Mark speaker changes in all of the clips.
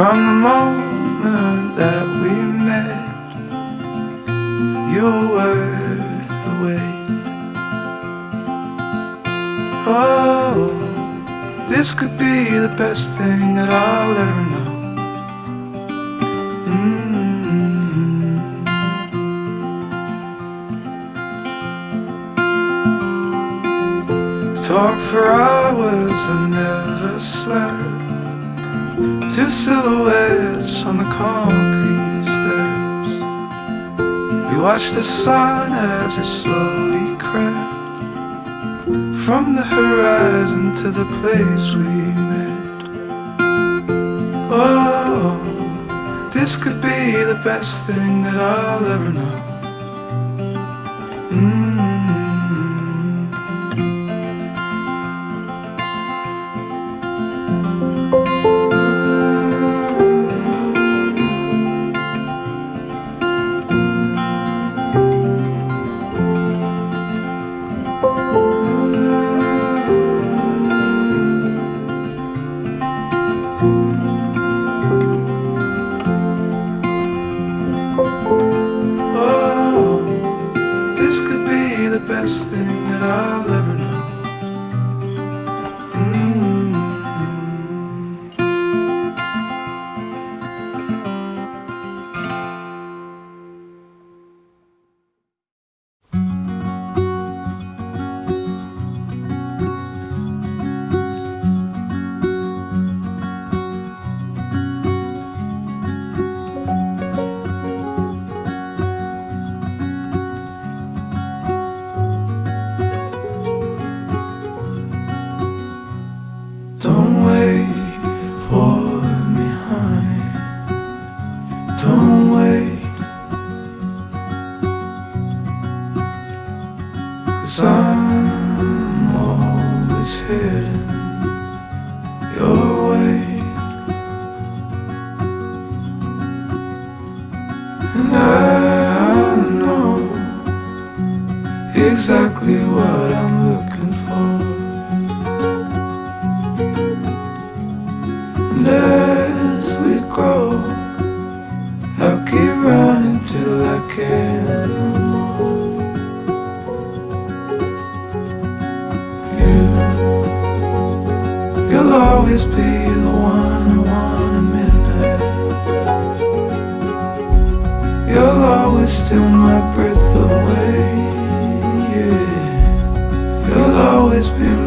Speaker 1: From the moment that we met, you were worth the wait. Oh, this could be the best thing that I'll ever know. Mm. Talk for hours, I never slept. Two silhouettes on the concrete steps. We watched the sun as it slowly crept from the horizon to the place we met. Oh, this could be the best thing that I'll ever know. Exactly always be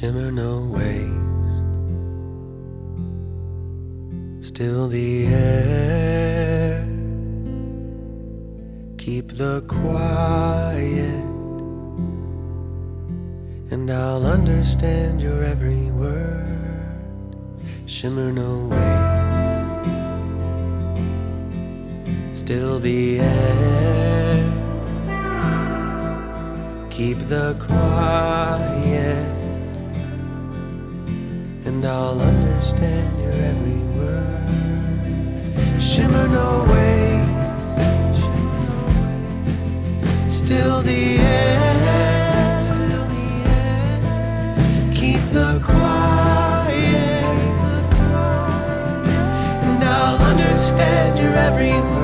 Speaker 2: Shimmer no waves, still the air. Keep the quiet, and I'll understand your every word. Shimmer no waves, still the air. Keep the quiet I'll understand your every word. Shimmer no waves, still the air. Keep the quiet, and I'll understand your every word.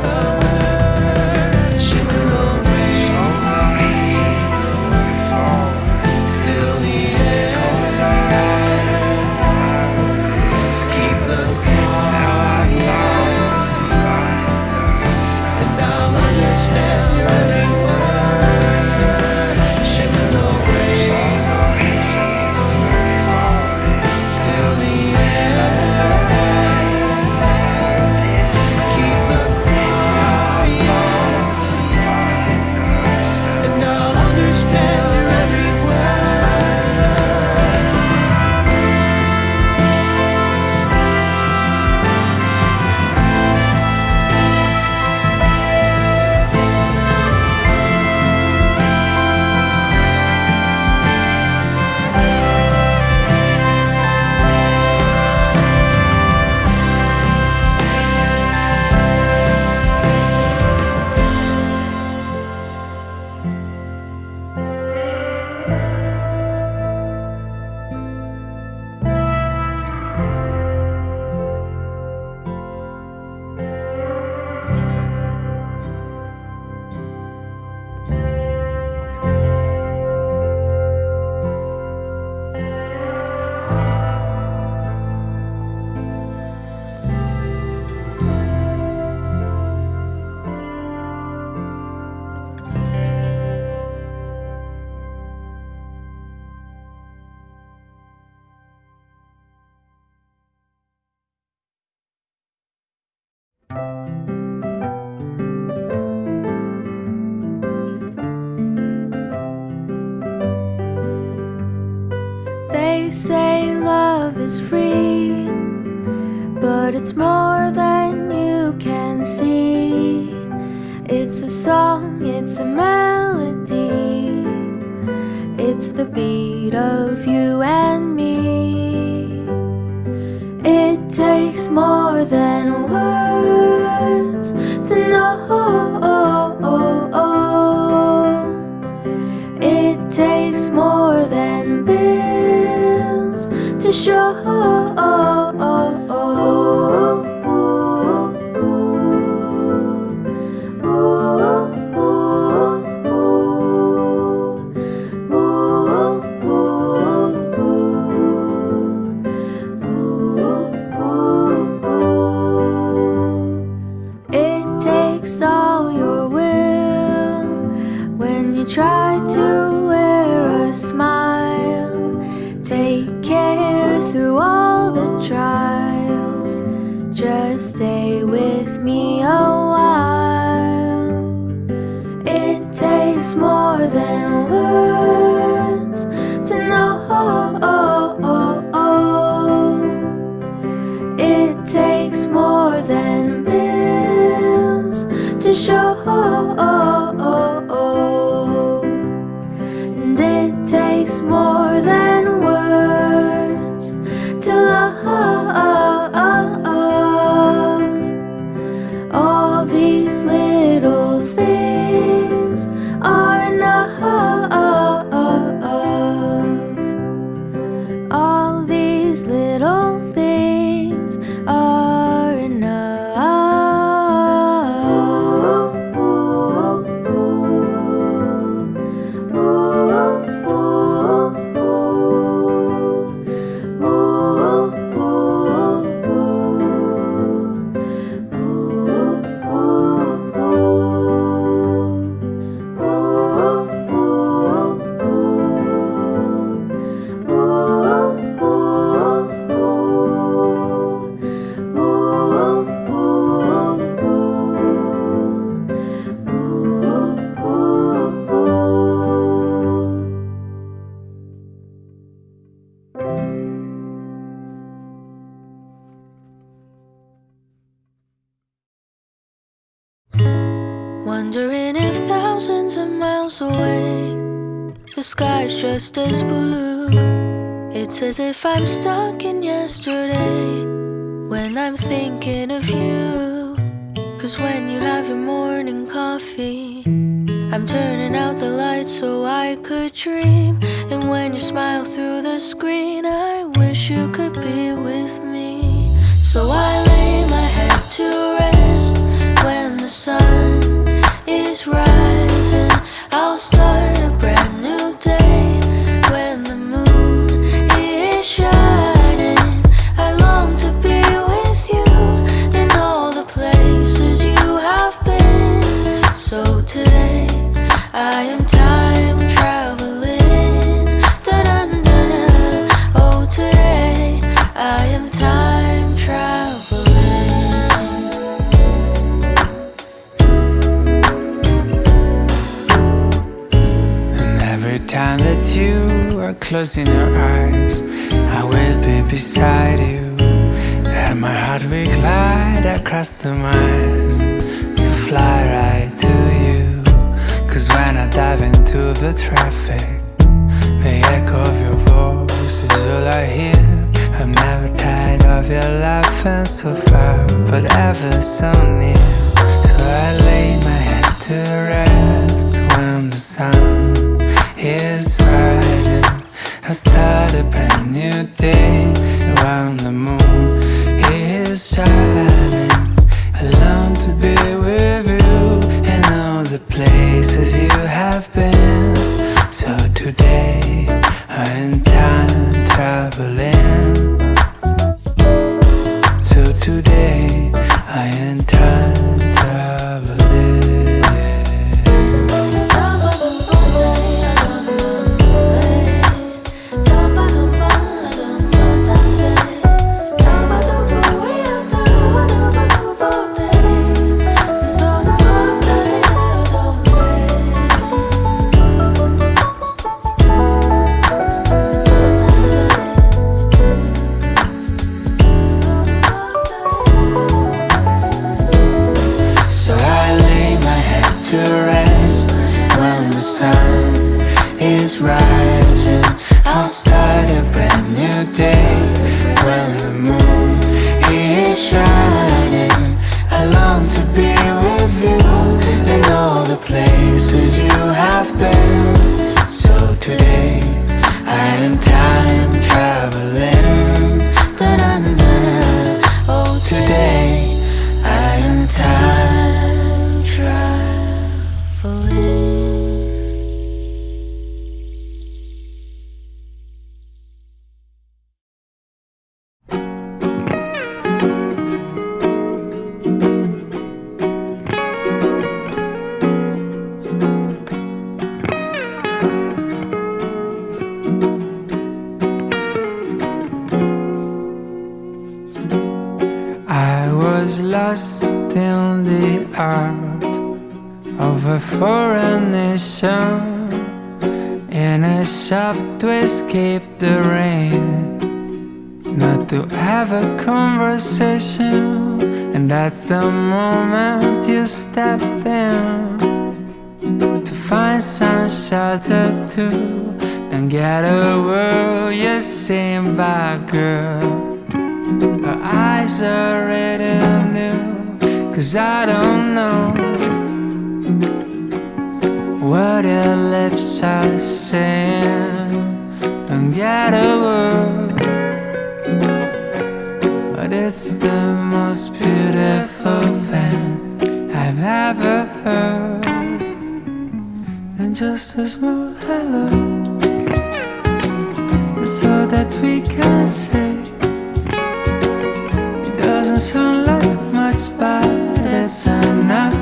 Speaker 3: Is free, but it's more than you can see. It's a song, it's a melody, it's the beat of you and me. It takes more than bills All just It's as if I'm stuck in yesterday when I'm thinking of you. Cause when you have your morning coffee, I'm turning out the lights so I could dream. And when you smile through the screen, I wish you could be with me. So I lay my head to rest when the sun is rising. I'll
Speaker 4: closing your eyes, I will be beside you. And my heart will glide across the miles to fly right to you. Cause when I dive into the traffic That's the moment you step in. To find some shelter too. Don't get a word you're seen by girl. Her eyes are ready new. Cause I don't know what your lips are saying. Don't get a word, but it's the most beautiful thing I've ever heard. And just a small hello, so that we can say it doesn't sound like much, but it's enough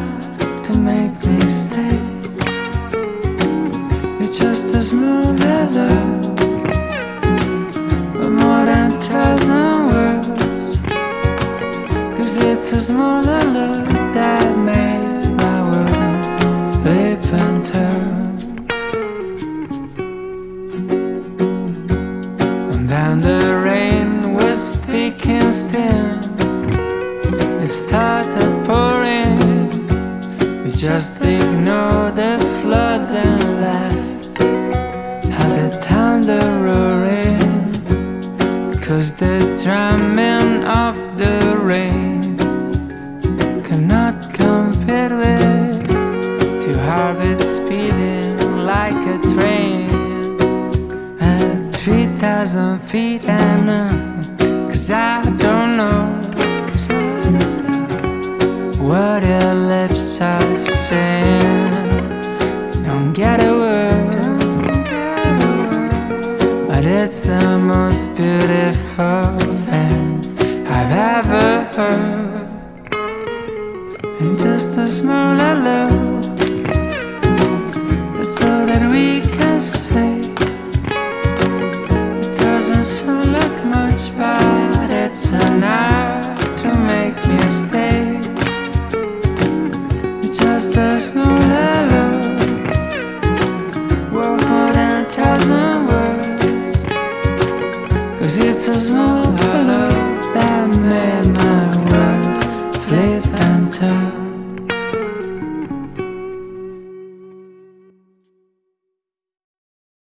Speaker 4: to make me stay. But more than thousand words. Cause it's a small hello that made 3,000 feet and uh, Cause I don't know what your lips are saying. Don't get a word, but it's the most beautiful thing I've ever heard. And just a small hello,